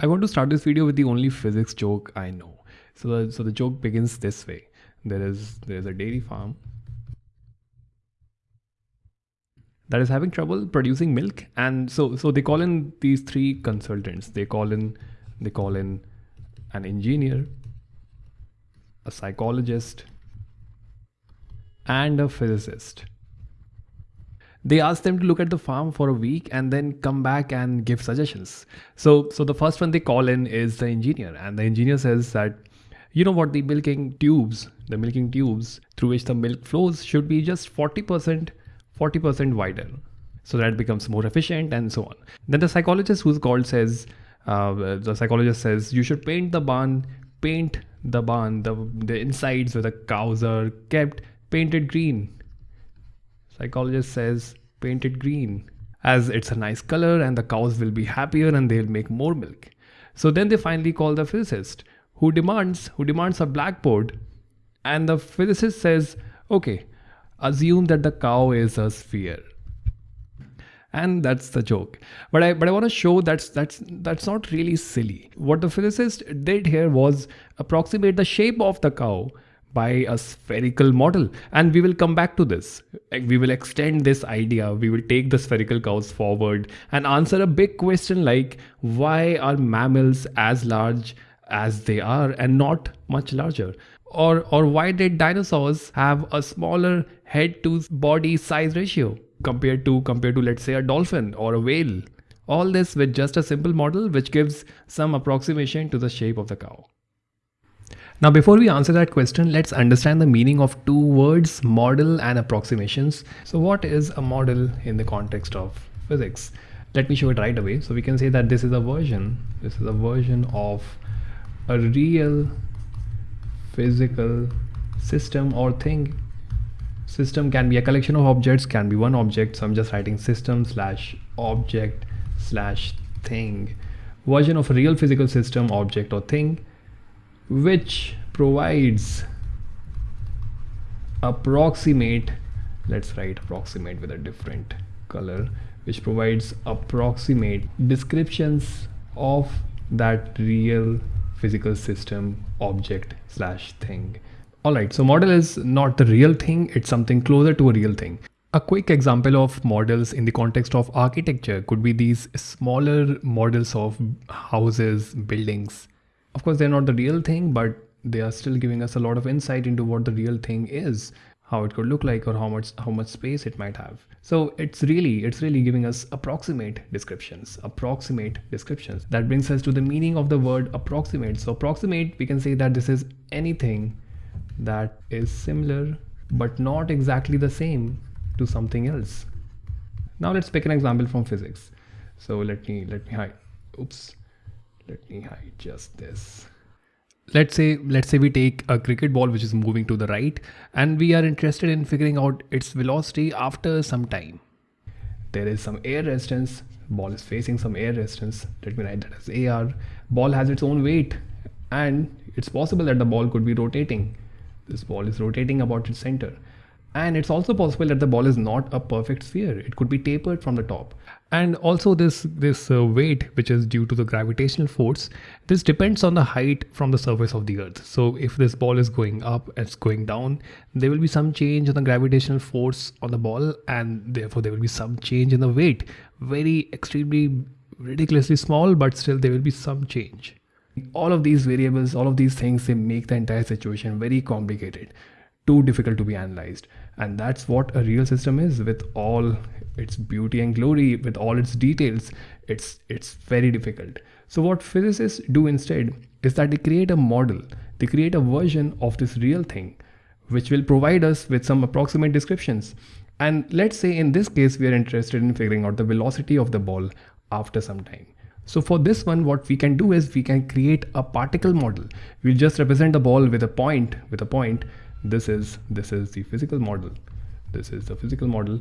I want to start this video with the only physics joke I know. So the, so the joke begins this way. There is there is a dairy farm that is having trouble producing milk and so so they call in these three consultants. They call in they call in an engineer, a psychologist and a physicist they ask them to look at the farm for a week and then come back and give suggestions. So so the first one they call in is the engineer. And the engineer says that you know what the milking tubes the milking tubes through which the milk flows should be just 40% 40% wider. So that becomes more efficient and so on. Then the psychologist who's called says uh, the psychologist says you should paint the barn paint the barn. The, the insides where the cows are kept painted green Psychologist says paint it green. As it's a nice color and the cows will be happier and they'll make more milk. So then they finally call the physicist who demands who demands a blackboard. And the physicist says okay assume that the cow is a sphere. And that's the joke. But i but i want to show that's that's that's not really silly. What the physicist did here was approximate the shape of the cow by a spherical model. And we will come back to this. We will extend this idea. We will take the spherical cows forward and answer a big question like why are mammals as large as they are and not much larger? Or or why did dinosaurs have a smaller head to body size ratio compared to compared to let's say a dolphin or a whale? All this with just a simple model which gives some approximation to the shape of the cow now before we answer that question, let's understand the meaning of two words, model and approximations. So what is a model in the context of physics? Let me show it right away. So we can say that this is a version, this is a version of a real physical system or thing. System can be a collection of objects, can be one object. So I'm just writing system slash object slash thing. Version of a real physical system, object or thing which provides approximate let's write approximate with a different color which provides approximate descriptions of that real physical system object slash thing. All right so model is not the real thing it's something closer to a real thing. A quick example of models in the context of architecture could be these smaller models of houses buildings of course, they're not the real thing, but they are still giving us a lot of insight into what the real thing is how it could look like or how much how much space it might have. So it's really it's really giving us approximate descriptions approximate descriptions. That brings us to the meaning of the word approximate. So approximate we can say that this is anything that is similar but not exactly the same to something else. Now let's pick an example from physics. So let me let me hide oops let me hide just this. Let's say let's say we take a cricket ball which is moving to the right and we are interested in figuring out its velocity after some time. There is some air resistance. Ball is facing some air resistance. Let me write that as ar ball has its own weight and it's possible that the ball could be rotating. This ball is rotating about its center and it's also possible that the ball is not a perfect sphere. It could be tapered from the top. And also this this uh, weight which is due to the gravitational force this depends on the height from the surface of the earth. So if this ball is going up it's going down there will be some change in the gravitational force on the ball and therefore there will be some change in the weight. Very extremely ridiculously small but still there will be some change. All of these variables all of these things they make the entire situation very complicated too difficult to be analyzed. And that's what a real system is with all its beauty and glory with all its details. It's it's very difficult. So what physicists do instead is that they create a model. They create a version of this real thing which will provide us with some approximate descriptions. And let's say in this case we are interested in figuring out the velocity of the ball after some time. So for this one, what we can do is we can create a particle model. We'll just represent the ball with a point, with a point this is this is the physical model. This is the physical model.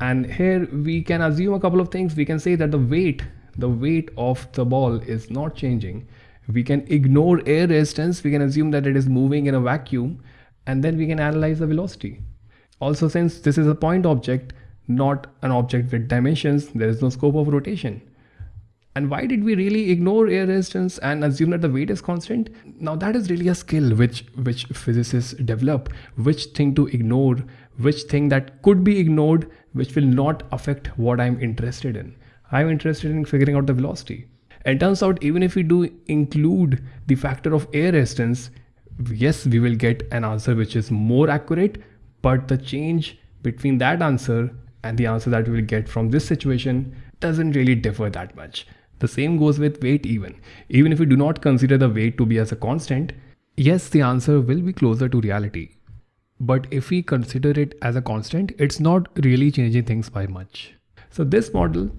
And here we can assume a couple of things. We can say that the weight the weight of the ball is not changing. We can ignore air resistance. We can assume that it is moving in a vacuum. And then we can analyze the velocity. Also since this is a point object not an object with dimensions there is no scope of rotation And why did we really ignore air resistance and assume that the weight is constant? Now that is really a skill which which physicists develop, which thing to ignore, which thing that could be ignored, which will not affect what I'm interested in. I'm interested in figuring out the velocity. And turns out even if we do include the factor of air resistance, yes, we will get an answer which is more accurate, but the change between that answer and the answer that we will get from this situation doesn't really differ that much. The same goes with weight even. Even if we do not consider the weight to be as a constant, yes, the answer will be closer to reality. But if we consider it as a constant, it's not really changing things by much. So this model,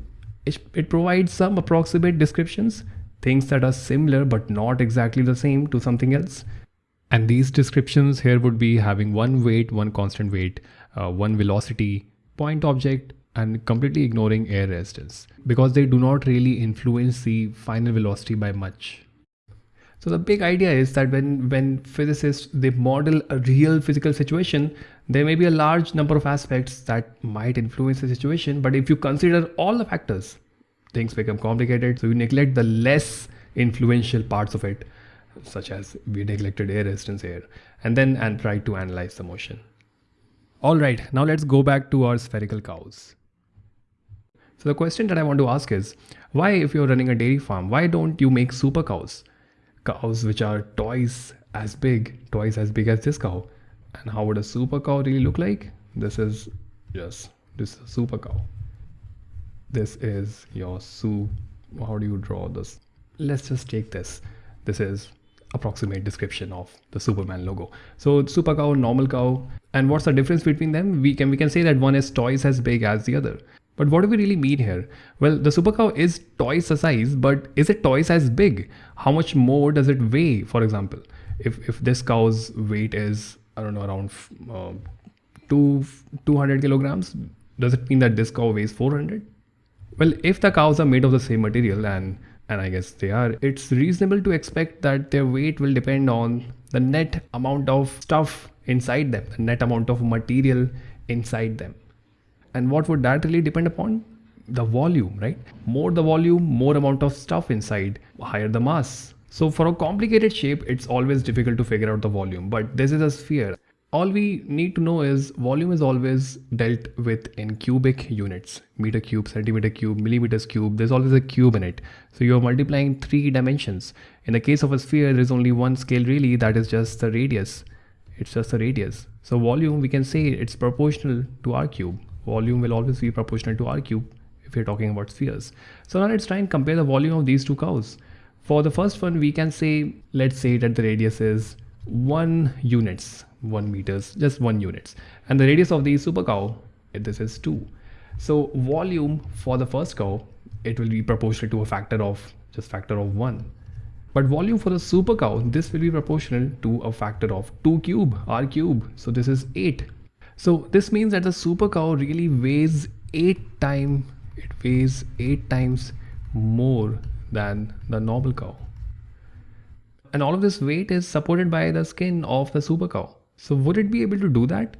it, provides some approximate descriptions, things that are similar but not exactly the same to something else. And these descriptions here would be having one weight, one constant weight, uh, one velocity, point object, and completely ignoring air resistance because they do not really influence the final velocity by much. So the big idea is that when, when physicists, they model a real physical situation, there may be a large number of aspects that might influence the situation. But if you consider all the factors, things become complicated. So you neglect the less influential parts of it, such as we neglected air resistance here, and then and try to analyze the motion. All right, now let's go back to our spherical cows. So the question that I want to ask is, why if you're running a dairy farm, why don't you make super cows? Cows which are twice as big, twice as big as this cow. And how would a super cow really look like? This is, yes, this is a super cow. This is your soup. How do you draw this? Let's just take this. This is approximate description of the Superman logo. So super cow, normal cow, and what's the difference between them? We can we can say that one is twice as big as the other. But what do we really mean here? Well, the super cow is twice the size, but is it twice as big? How much more does it weigh, for example? If, if this cow's weight is, I don't know, around uh, two, 200 kilograms, does it mean that this cow weighs 400? Well, if the cows are made of the same material and and I guess they are, it's reasonable to expect that their weight will depend on the net amount of stuff inside them, the net amount of material inside them. And what would that really depend upon? The volume, right? More the volume, more amount of stuff inside, higher the mass. So for a complicated shape, it's always difficult to figure out the volume, but this is a sphere. All we need to know is volume is always dealt with in cubic units, meter cube, centimeter cube, millimeters cube, there's always a cube in it. So you're multiplying three dimensions. In the case of a sphere, there's only one scale really, that is just the radius. It's just the radius. So volume, we can say it's proportional to r cube volume will always be proportional to r cube if we're talking about spheres. So now let's try and compare the volume of these two cows. For the first one, we can say, let's say that the radius is one units, one meters, just one units. And the radius of the super cow, this is two. So volume for the first cow, it will be proportional to a factor of just factor of one. But volume for the super cow, this will be proportional to a factor of 2 cube, r cube. So this is 8 so this means that the super cow really weighs eight times, it weighs eight times more than the normal cow. And all of this weight is supported by the skin of the super cow. So would it be able to do that?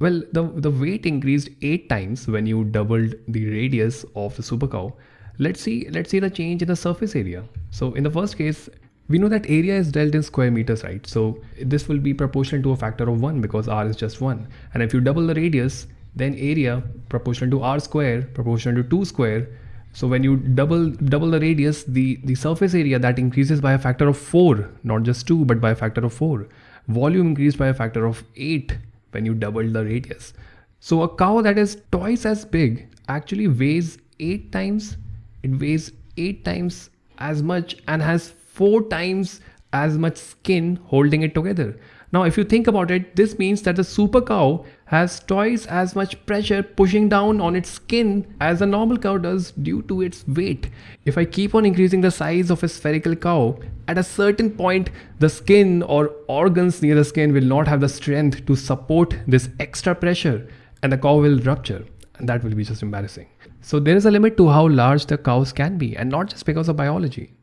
Well, the, the weight increased eight times when you doubled the radius of the super cow. Let's see, let's see the change in the surface area. So in the first case, we know that area is dealt in square meters, right? So this will be proportional to a factor of 1 because r is just 1. And if you double the radius, then area proportional to r square proportional to 2 square. So when you double double the radius, the, the surface area that increases by a factor of 4, not just 2, but by a factor of 4. Volume increased by a factor of 8 when you double the radius. So a cow that is twice as big actually weighs 8 times, it weighs 8 times as much and has four times as much skin holding it together. Now, if you think about it, this means that the super cow has twice as much pressure pushing down on its skin as a normal cow does due to its weight. If I keep on increasing the size of a spherical cow, at a certain point, the skin or organs near the skin will not have the strength to support this extra pressure and the cow will rupture and that will be just embarrassing. So there is a limit to how large the cows can be and not just because of biology.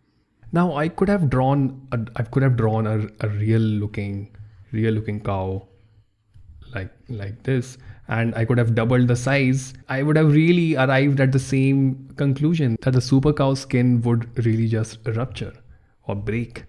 Now I could have drawn a, I could have drawn a, a real looking real looking cow like like this and I could have doubled the size, I would have really arrived at the same conclusion that the super cow skin would really just rupture or break.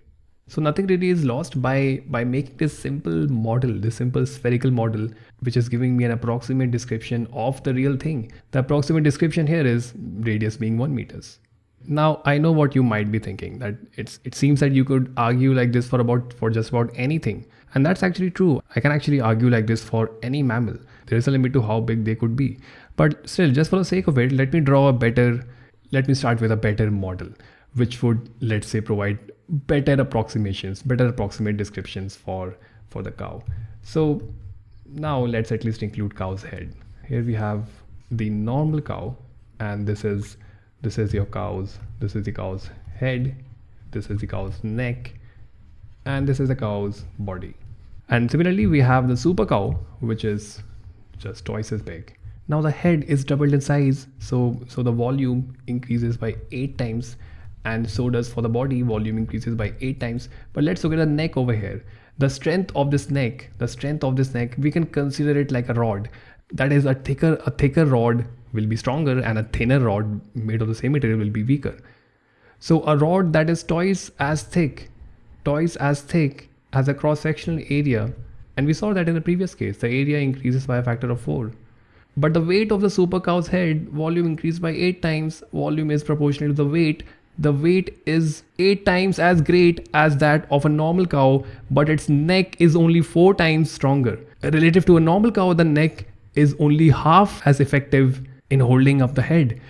So nothing really is lost by, by making this simple model, this simple spherical model, which is giving me an approximate description of the real thing. The approximate description here is radius being 1 meters. Now I know what you might be thinking that it's it seems that you could argue like this for about for just about anything. And that's actually true. I can actually argue like this for any mammal. There is a limit to how big they could be. But still, just for the sake of it, let me draw a better, let me start with a better model, which would, let's say, provide better approximations, better approximate descriptions for, for the cow. So now let's at least include cow's head. Here we have the normal cow, and this is this is your cow's, this is the cow's head, this is the cow's neck, and this is the cow's body. And similarly, we have the super cow, which is just twice as big. Now the head is doubled in size, so so the volume increases by eight times, and so does for the body volume increases by eight times. But let's look at the neck over here. The strength of this neck, the strength of this neck, we can consider it like a rod. That is a thicker a thicker rod will be stronger, and a thinner rod made of the same material will be weaker. So a rod that is twice as thick twice as thick as a cross-sectional area and we saw that in the previous case the area increases by a factor of 4 but the weight of the super cow's head volume increased by 8 times volume is proportional to the weight. The weight is 8 times as great as that of a normal cow but its neck is only 4 times stronger. Relative to a normal cow the neck is only half as effective in holding up the head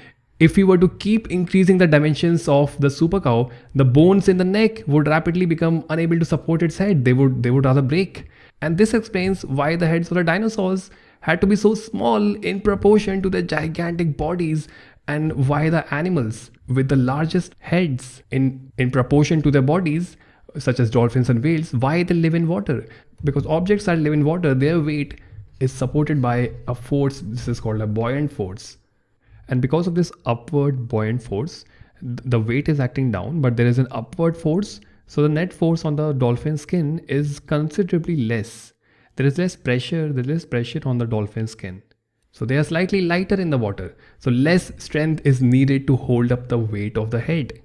if we were to keep increasing the dimensions of the super cow, the bones in the neck would rapidly become unable to support its head. They would, they would rather break. And this explains why the heads of the dinosaurs had to be so small in proportion to their gigantic bodies and why the animals with the largest heads in, in proportion to their bodies, such as dolphins and whales, why they live in water. Because objects that live in water, their weight is supported by a force, this is called a buoyant force. And because of this upward buoyant force, the weight is acting down, but there is an upward force. So the net force on the dolphin skin is considerably less. There is less pressure, there is less pressure on the dolphin skin. So they are slightly lighter in the water. So less strength is needed to hold up the weight of the head.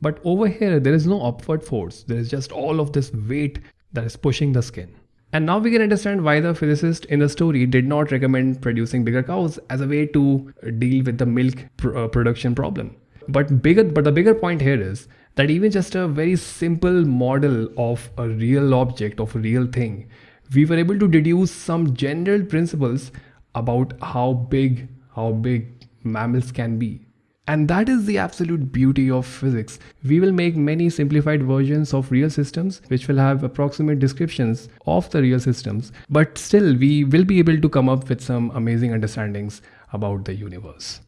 But over here, there is no upward force. There is just all of this weight that is pushing the skin. And now we can understand why the physicist in the story did not recommend producing bigger cows as a way to deal with the milk pr uh, production problem. But bigger, but the bigger point here is that even just a very simple model of a real object, of a real thing, we were able to deduce some general principles about how big, how big mammals can be. And that is the absolute beauty of physics. We will make many simplified versions of real systems which will have approximate descriptions of the real systems, but still we will be able to come up with some amazing understandings about the universe.